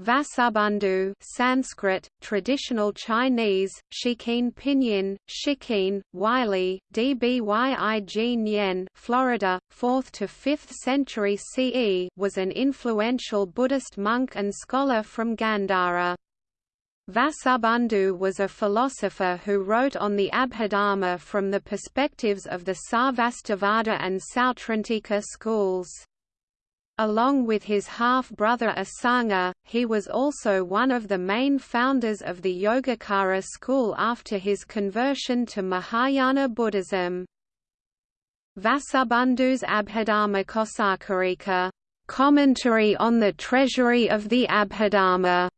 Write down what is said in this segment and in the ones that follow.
Vasubandhu Sanskrit, traditional Chinese, Shikin Pinyin, Shikin, Wylie, Dbyig Nyen Florida, 4th to 5th century CE was an influential Buddhist monk and scholar from Gandhara. Vasubandhu was a philosopher who wrote on the Abhidharma from the perspectives of the Sarvastivada and Sautrantika schools. Along with his half-brother Asanga, he was also one of the main founders of the Yogacara school after his conversion to Mahayana Buddhism. Vasubandhu's Abhidharma Kosakarika commentary on the treasury of the Abhidharma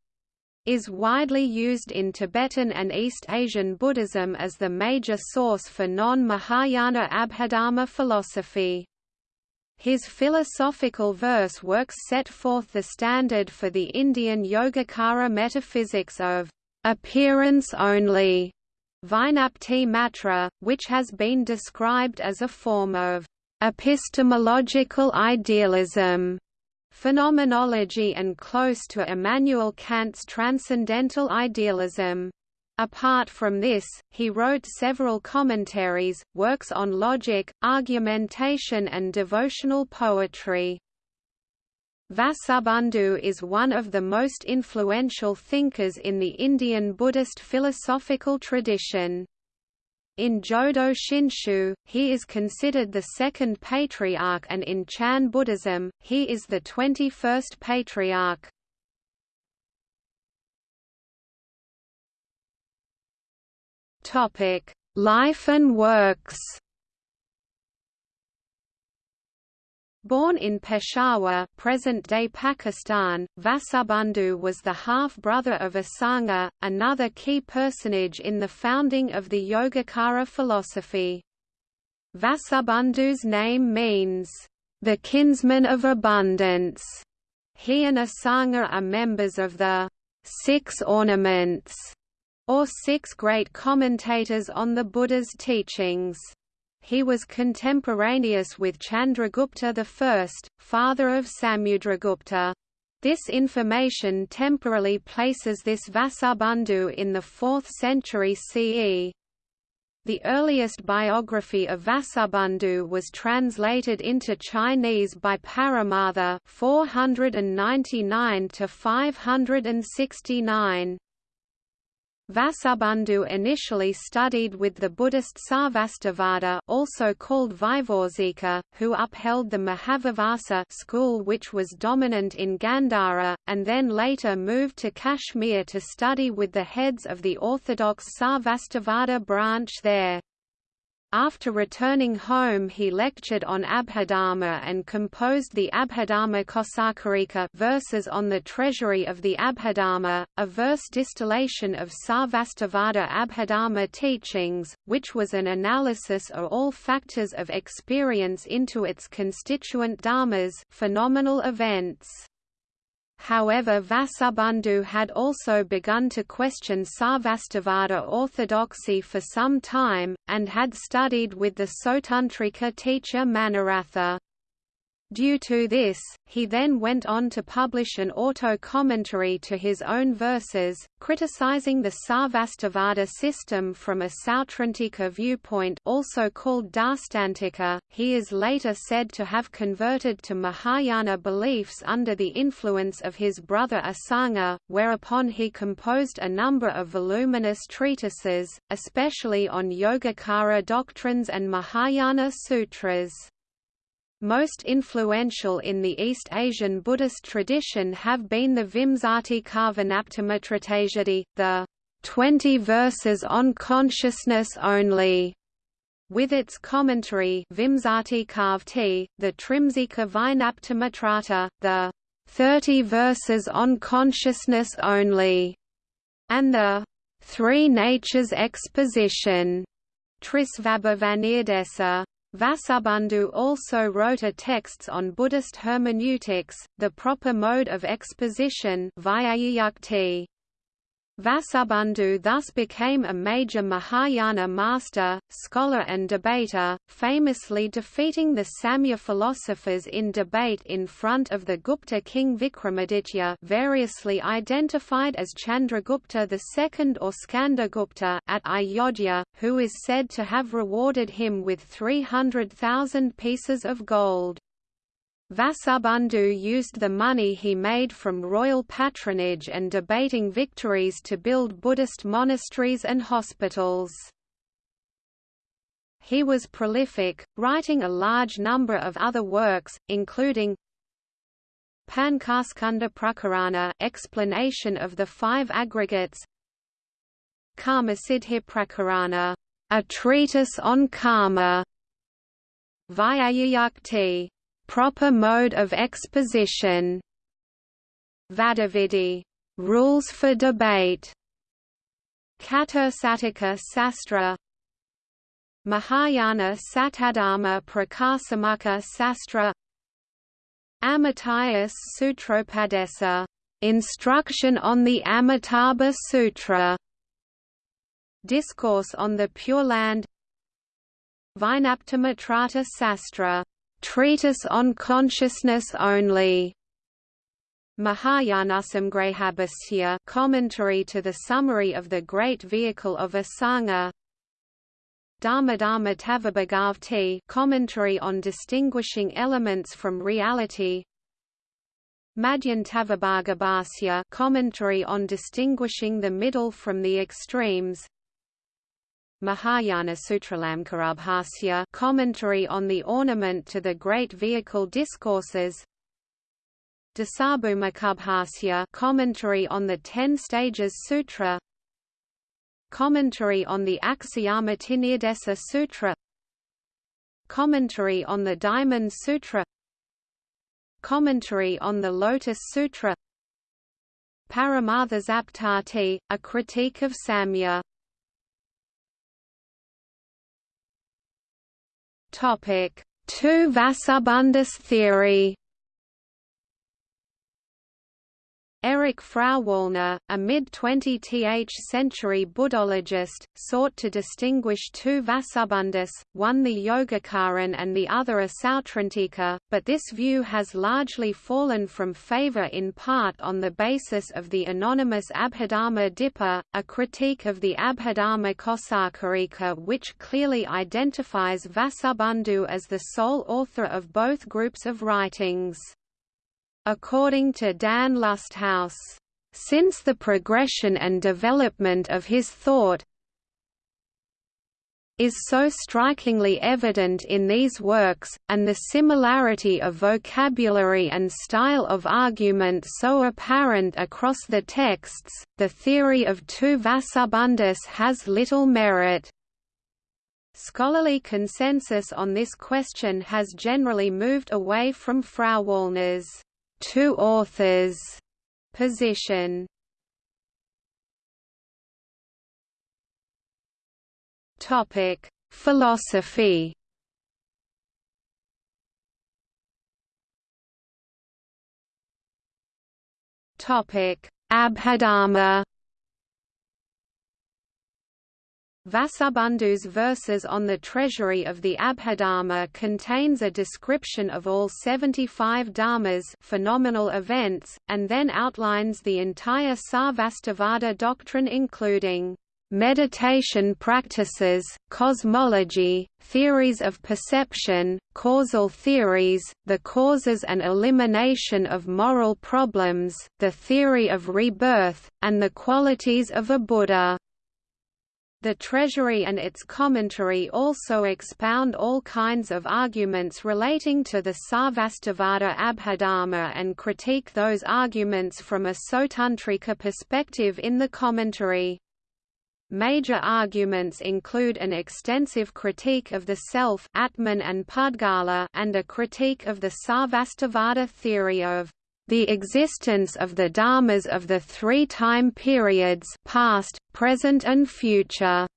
is widely used in Tibetan and East Asian Buddhism as the major source for non-Mahayana Abhidharma philosophy. His philosophical verse works set forth the standard for the Indian Yogacara metaphysics of appearance only, Vijnapti Matra, which has been described as a form of epistemological idealism, phenomenology and close to Immanuel Kant's transcendental idealism. Apart from this, he wrote several commentaries, works on logic, argumentation and devotional poetry. Vasubandhu is one of the most influential thinkers in the Indian Buddhist philosophical tradition. In Jodo Shinshu, he is considered the second patriarch and in Chan Buddhism, he is the 21st patriarch. Topic: Life and works. Born in Peshawar, present-day Pakistan, Vasubandhu was the half-brother of Asanga, another key personage in the founding of the Yogacara philosophy. Vasubandhu's name means, "...the kinsman of abundance". He and Asanga are members of the Six Ornaments or six great commentators on the Buddha's teachings. He was contemporaneous with Chandragupta I, father of Samudragupta. This information temporarily places this Vasubandhu in the 4th century CE. The earliest biography of Vasubandhu was translated into Chinese by Paramartha 499 to 569. Vasubandhu initially studied with the Buddhist Sarvastivada also called Vaibhasika, who upheld the Mahavibhasa school which was dominant in Gandhara, and then later moved to Kashmir to study with the heads of the orthodox Sarvastivada branch there. After returning home he lectured on Abhidharma and composed the Abhidharma Kosakarika verses on the treasury of the Abhidharma, a verse distillation of Sarvastivada Abhidharma teachings, which was an analysis of all factors of experience into its constituent dharmas phenomenal events. However Vasubandhu had also begun to question Sarvastivada orthodoxy for some time, and had studied with the Sautrantika teacher Manoratha. Due to this, he then went on to publish an auto-commentary to his own verses, criticizing the Sarvastivada system from a Sautrantika viewpoint also called Darstantika. He is later said to have converted to Mahayana beliefs under the influence of his brother Asanga, whereupon he composed a number of voluminous treatises, especially on Yogacara doctrines and Mahayana sutras. Most influential in the East Asian Buddhist tradition have been the Vimsati Karvanaptamatratajati, the 20 verses on consciousness only, with its commentary Vimsati Kavti, the Trimsika Vijnaptamatrata, the 30 verses on consciousness only, and the Three Natures Exposition, Trisvabhavanirdeša. Vasubandhu also wrote a texts on Buddhist hermeneutics, the proper mode of exposition Vasubandhu thus became a major Mahayana master, scholar and debater, famously defeating the Samkhya philosophers in debate in front of the Gupta king Vikramaditya variously identified as Chandragupta II or Skandagupta at Ayodhya, who is said to have rewarded him with 300,000 pieces of gold. Vasubandhu used the money he made from royal patronage and debating victories to build Buddhist monasteries and hospitals. He was prolific, writing a large number of other works, including Panchaskandha Prakarana explanation of the five aggregates Karmasiddhi Prakarana, a treatise on karma, Vyakhyayukti, proper mode of exposition. Vadavidhi, rules for debate. Chatursatika Sastra. Mahayana Satadharma Prakasamukha Sastra. Amitayus Sutropadesa. Instruction on the Amitabha Sutra. Discourse on the Pure Land. Vinaptamatrata Sastra Treatise on Consciousness Only. Mahayanasamgrahabhasya commentary to the summary of the Great Vehicle of Asanga. Dharmadharma Tavabhagavti commentary on distinguishing elements from reality. Madhyantavibhagabhasya commentary on distinguishing the middle from the extremes Mahayana Sutralamkarabhasya commentary on the ornament to the great vehicle discourses. Dasabhumikabhasya commentary on the Ten Stages Sutra. Commentary on the Aksyamatinirdeša Sutra. Commentary on the Diamond Sutra. Commentary on the Lotus Sutra. Paramarthasaptati, a critique of Samkhya Topic: Tu Vasubandhus theory. Erich Frauwallner, a mid-20th century Buddhologist, sought to distinguish two Vasubandhus, one the Yogacaran and the other a Sautrantika, but this view has largely fallen from favor in part on the basis of the anonymous Abhidharma Dipa, a critique of the Abhidharma Kosakarika which clearly identifies Vasubandhu as the sole author of both groups of writings. According to Dan Lusthaus, since the progression and development of his thought is so strikingly evident in these works, and the similarity of vocabulary and style of argument so apparent across the texts, the theory of two Vasubandhus has little merit. Scholarly consensus on this question has generally moved away from Frauwallner's two authors position. Topic: Philosophy. Topic: Abhidharma. Vasubandhu's verses on the treasury of the Abhidharma contains a description of all 75 dharmas phenomenal events, and then outlines the entire Sarvastivada doctrine including meditation practices, cosmology, theories of perception, causal theories, the causes and elimination of moral problems, the theory of rebirth, and the qualities of a Buddha. The Treasury and its commentary also expound all kinds of arguments relating to the Sarvastivada Abhidharma and critique those arguments from a Sautrantika perspective in the commentary. Major arguments include an extensive critique of the self Atman and Pudgala and a critique of the Sarvastivada theory of the existence of the dharmas of the three time periods past, present and future.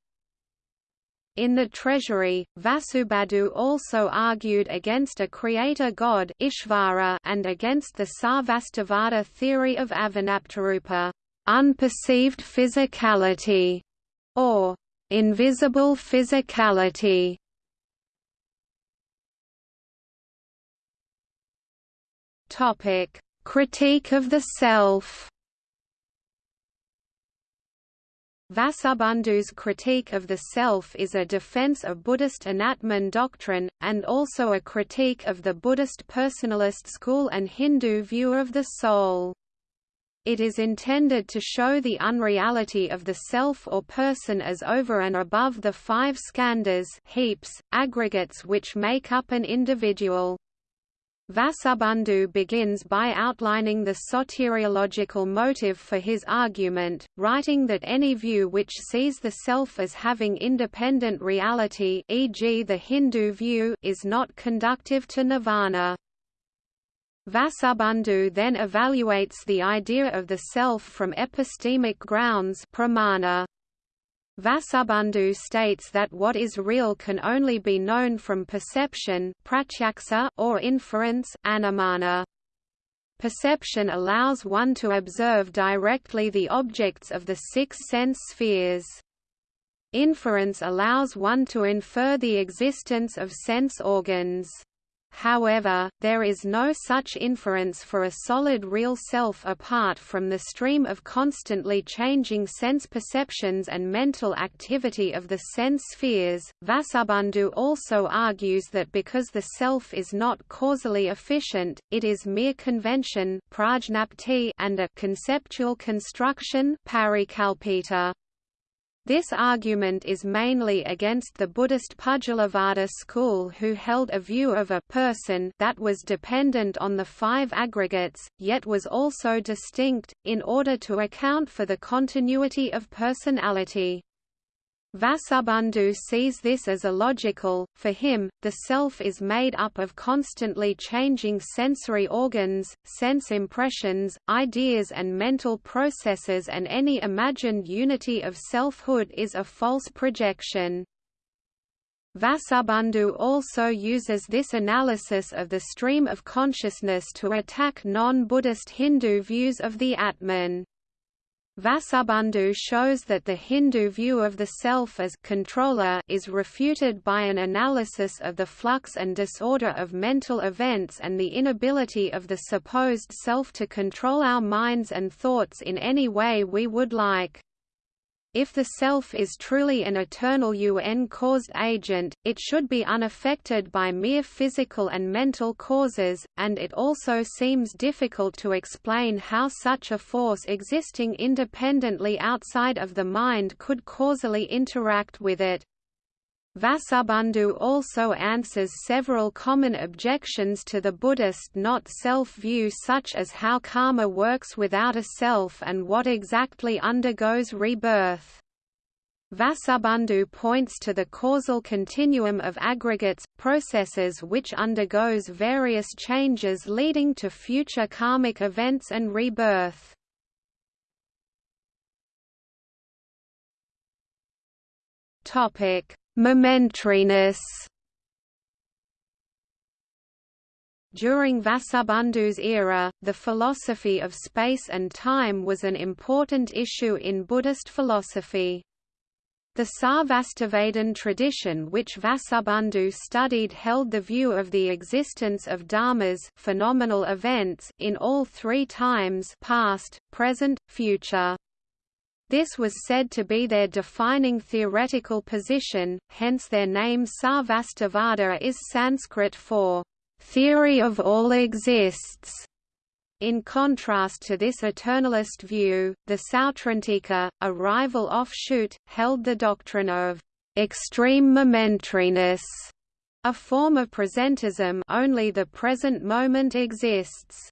In the treasury, Vasubandhu also argued against a creator god Ishvara and against the Sarvastivada theory of Avijnaptirupa. unperceived physicality, or invisible physicality. Topic: Critique of the self. Vasubandhu's critique of the self is a defense of Buddhist Anatman doctrine, and also a critique of the Buddhist personalist school and Hindu view of the soul. It is intended to show the unreality of the self or person as over and above the five skandhas heaps, aggregates which make up an individual. Vasubandhu begins by outlining the soteriological motive for his argument, writing that any view which sees the self as having independent reality e.g. the Hindu view is not conductive to nirvana. Vasubandhu then evaluates the idea of the self from epistemic grounds pramana. Vasubandhu states that what is real can only be known from perception pratyaksa or inference anumana. Perception allows one to observe directly the objects of the six sense spheres. Inference allows one to infer the existence of sense organs. However, there is no such inference for a solid real self apart from the stream of constantly changing sense perceptions and mental activity of the sense spheres. Vasubandhu also argues that because the self is not causally efficient, it is mere convention and a conceptual construction parikalpita. This argument is mainly against the Buddhist Pudgalavada school who held a view of a person that was dependent on the five aggregates, yet was also distinct, in order to account for the continuity of personality. Vasubandhu sees this as illogical, for him, the self is made up of constantly changing sensory organs, sense impressions, ideas and mental processes and any imagined unity of selfhood is a false projection. Vasubandhu also uses this analysis of the stream of consciousness to attack non-Buddhist Hindu views of the Atman. Vasubandhu shows that the Hindu view of the self as controller is refuted by an analysis of the flux and disorder of mental events and the inability of the supposed self to control our minds and thoughts in any way we would like. If the self is truly an eternal UN-caused agent, it should be unaffected by mere physical and mental causes, and it also seems difficult to explain how such a force existing independently outside of the mind could causally interact with it. Vasubandhu also answers several common objections to the Buddhist not-self view such as how karma works without a self and what exactly undergoes rebirth. Vasubandhu points to the causal continuum of aggregates, processes which undergoes various changes leading to future karmic events and rebirth. Topic Momentariness During Vasubandhu's era, the philosophy of space and time was an important issue in Buddhist philosophy. The Sarvastivadin tradition which Vasubandhu studied held the view of the existence of dharmas phenomenal events in all three times past, present, future. This was said to be their defining theoretical position, hence their name Sarvastivada is Sanskrit for theory of all exists. In contrast to this eternalist view, the Sautrantika, a rival offshoot, held the doctrine of extreme momentariness, a form of presentism only the present moment exists.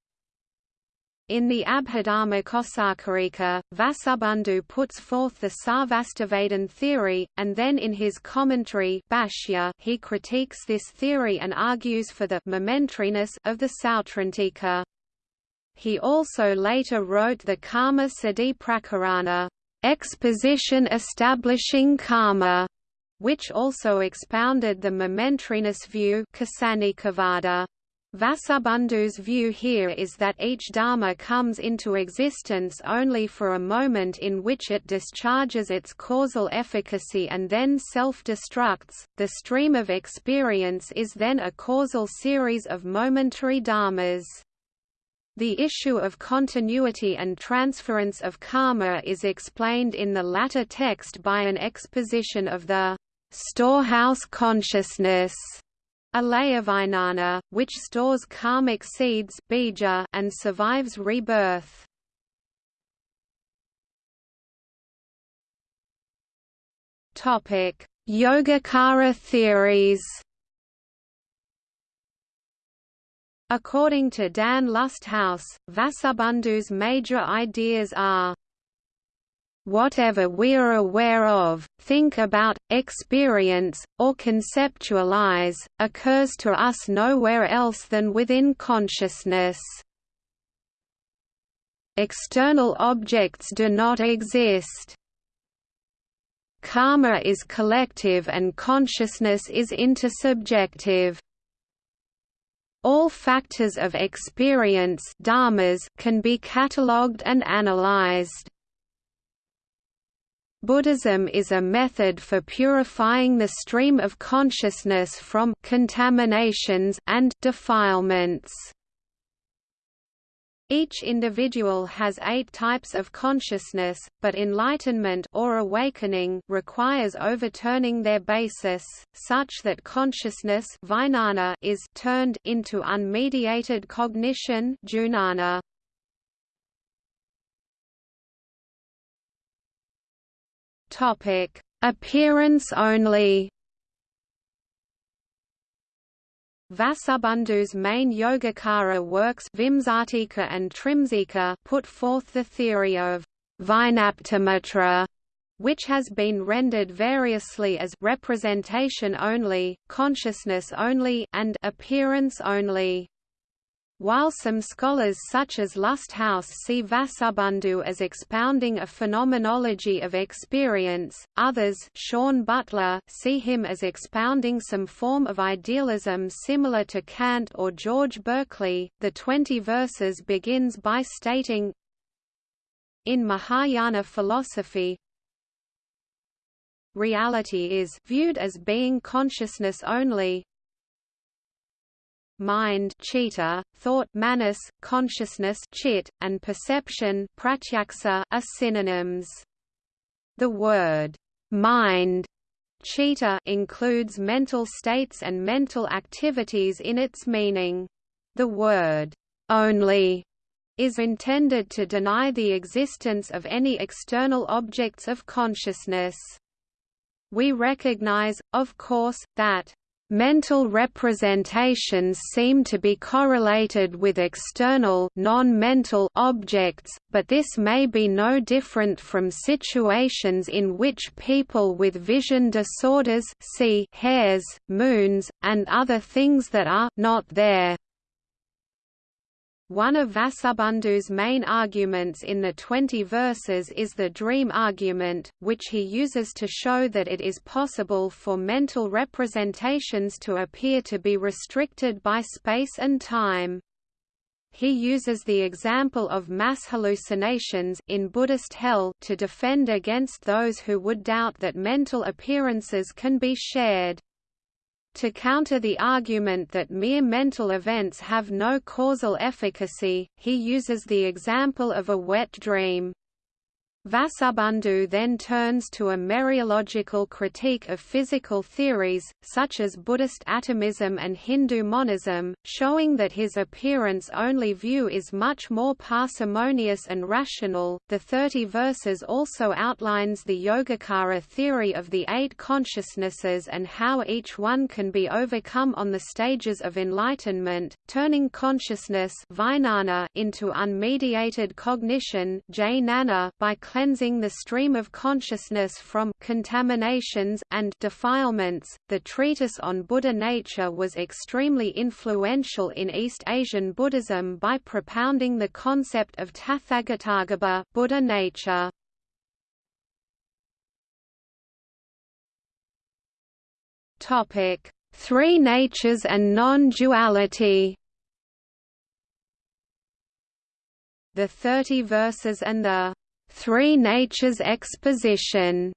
In the Abhidharma Kosakarika, Vasubandhu puts forth the Sarvastivadin theory, and then in his commentary Bhashya, he critiques this theory and argues for the momentariness of the Sautrantika. He also later wrote the Karma Siddhi Prakarana, exposition establishing karma, which also expounded the momentariness view Ksanikavada. Vasubandhu's view here is that each dharma comes into existence only for a moment in which it discharges its causal efficacy and then self-destructs. The stream of experience is then a causal series of momentary dharmas. The issue of continuity and transference of karma is explained in the latter text by an exposition of the storehouse consciousness Alayavijnana, which stores karmic seeds bija and survives rebirth. Topic: Yogacara theories. According to Dan Lusthaus, Vasubandhu's major ideas are whatever we are aware of, think about, experience, or conceptualize, occurs to us nowhere else than within consciousness. External objects do not exist. Karma is collective and consciousness is intersubjective. All factors of experience dharmas can be catalogued and analyzed. Buddhism is a method for purifying the stream of consciousness from contaminations and defilements. Each individual has eight types of consciousness, but enlightenment or awakening requires overturning their basis, such that consciousness is turned into unmediated cognition jnana. Topic: Appearance only. Vasubandhu's main Yogacara works Vimsatika and Trimsika put forth the theory of Vijnaptimatra, which has been rendered variously as representation only, consciousness only, and appearance only. While some scholars such as Lusthaus see Vasubandhu as expounding a phenomenology of experience, others Shawn Butler see him as expounding some form of idealism similar to Kant or George Berkeley. The 20 verses begins by stating In Mahayana philosophy, reality is viewed as being consciousness only, mind chitta, thought manas, consciousness chit, and perception pratyaksa are synonyms. The word mind chitta includes mental states and mental activities in its meaning. The word only is intended to deny the existence of any external objects of consciousness. We recognize, of course, that Mental representations seem to be correlated with external non-mental objects, but this may be no different from situations in which people with vision disorders see hairs, moons, and other things that are not there. One of Vasubandhu's main arguments in the Twenty Verses is the dream argument, which he uses to show that it is possible for mental representations to appear to be restricted by space and time. He uses the example of mass hallucinations in Buddhist hell to defend against those who would doubt that mental appearances can be shared. To counter the argument that mere mental events have no causal efficacy, he uses the example of a wet dream. Vasubandhu then turns to a mereological critique of physical theories, such as Buddhist atomism and Hindu monism, showing that his appearance-only view is much more parsimonious and rational. The Thirty Verses also outlines the Yogacara theory of the eight consciousnesses and how each one can be overcome on the stages of enlightenment, turning consciousness into unmediated cognition by cleansing the stream of consciousness from contaminations and defilements. The treatise on Buddha nature was extremely influential in East Asian Buddhism by propounding the concept of Tathagatagarbha, Buddha nature. Topic: Three natures and non-duality. The Thirty Verses and the Three Natures Exposition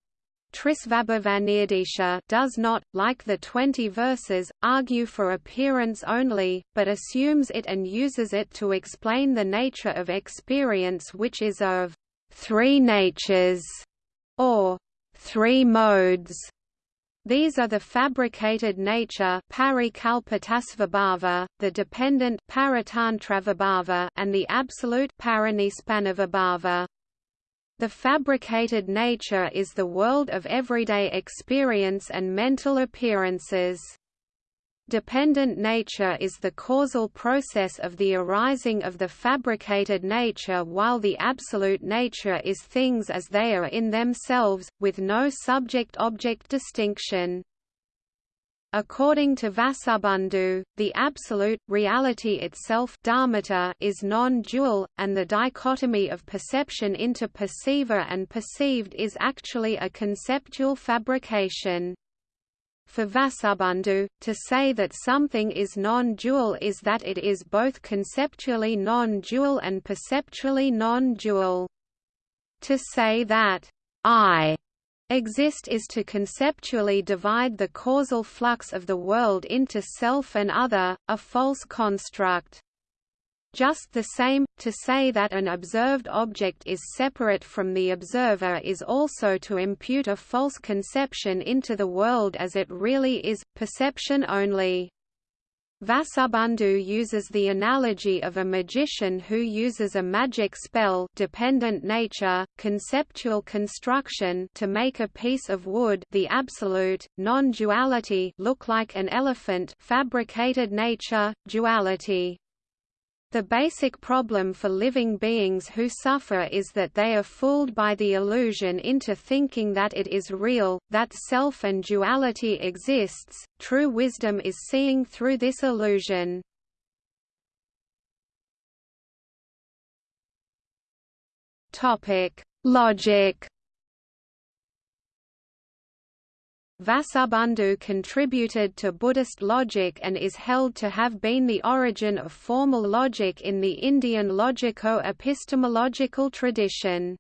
does not, like the twenty verses, argue for appearance only, but assumes it and uses it to explain the nature of experience which is of three natures, or three modes. These are the fabricated nature the dependent and the absolute the fabricated nature is the world of everyday experience and mental appearances. Dependent nature is the causal process of the arising of the fabricated nature while the absolute nature is things as they are in themselves, with no subject-object distinction. According to Vasubandhu, the absolute, reality itself dharmata is non-dual, and the dichotomy of perception into perceiver and perceived is actually a conceptual fabrication. For Vasubandhu, to say that something is non-dual is that it is both conceptually non-dual and perceptually non-dual. To say that I Exist is to conceptually divide the causal flux of the world into self and other, a false construct. Just the same, to say that an observed object is separate from the observer is also to impute a false conception into the world as it really is, perception only. Vasubandhu uses the analogy of a magician who uses a magic spell dependent nature, conceptual construction to make a piece of wood the absolute, non-duality look like an elephant fabricated nature, duality. The basic problem for living beings who suffer is that they are fooled by the illusion into thinking that it is real, that self and duality exists. True wisdom is seeing through this illusion. Topic: Logic Vasubandhu contributed to Buddhist logic and is held to have been the origin of formal logic in the Indian logico-epistemological tradition.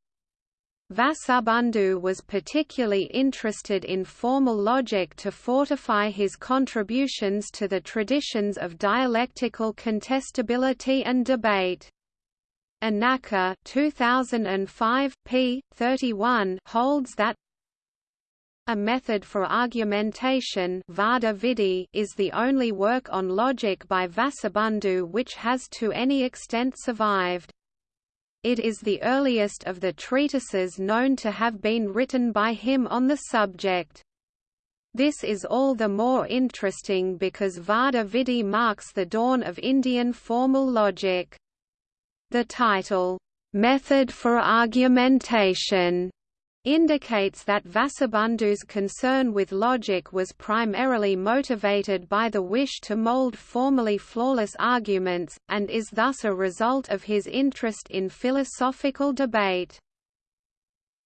Vasubandhu was particularly interested in formal logic to fortify his contributions to the traditions of dialectical contestability and debate. Anacker 2005, p. 31 holds that a method for argumentation is the only work on logic by Vasubandhu which has to any extent survived. It is the earliest of the treatises known to have been written by him on the subject. This is all the more interesting because Vada marks the dawn of Indian formal logic. The title, "'Method for Argumentation' indicates that Vasubandhu's concern with logic was primarily motivated by the wish to mold formally flawless arguments, and is thus a result of his interest in philosophical debate.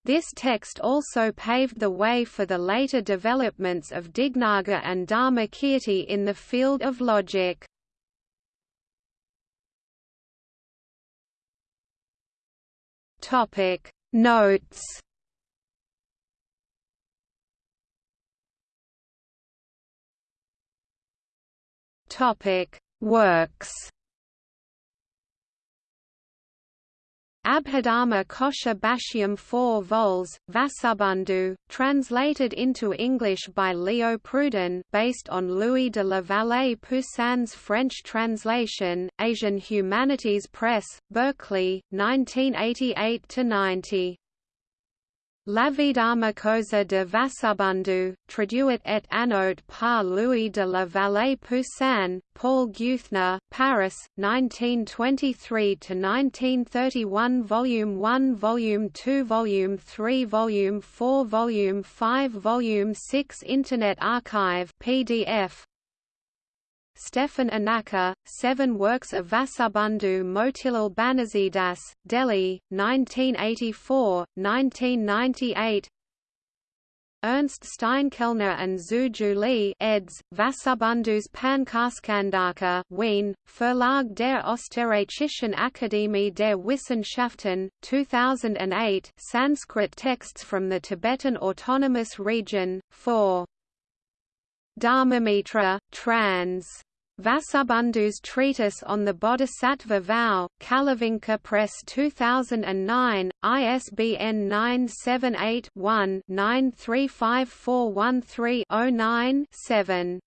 This text also paved the way for the later developments of Dignaga and Dharmakirti in the field of logic. Notes Topic: Works. Abhidharma Kosha Bhashyam 4 vols, Vasubandhu, translated into English by Leo Pruden based on Louis de la Vallée Poussin's French translation, Asian Humanities Press, Berkeley, 1988–90. L'Abhidharmakosa de Vasubandhu, traduit et annoté par Louis de la Vallée Poussin, Paul Geuthner, Paris, 1923–1931 Volume 1 Volume 2 Volume 3 Volume 4 Volume 5 Volume 6 Internet Archive PDF Stefan Anacker, Seven Works of Vasubandhu Motilal Banarsidass, Delhi, 1984, 1998 Ernst Steinkellner and Zhu Juli eds. Vasubandhu's Pancaskandhaka Wien, Verlag der Österreichischen Akademie der Wissenschaften, 2008 Sanskrit texts from the Tibetan Autonomous Region, 4. Dharmamitra, trans. Vasubandhu's Treatise on the Bodhisattva Vow, Kalavinka Press 2009, ISBN 978-1-935413-09-7.